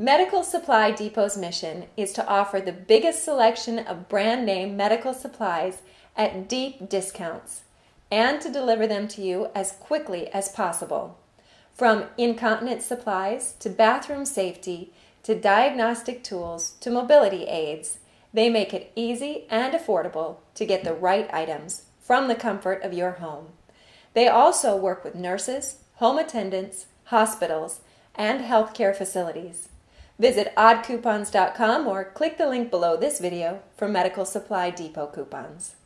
Medical Supply Depot's mission is to offer the biggest selection of brand name medical supplies at deep discounts and to deliver them to you as quickly as possible. From incontinent supplies to bathroom safety to diagnostic tools to mobility aids, they make it easy and affordable to get the right items from the comfort of your home. They also work with nurses, home attendants, hospitals, and healthcare facilities. Visit oddcoupons.com or click the link below this video for Medical Supply Depot coupons.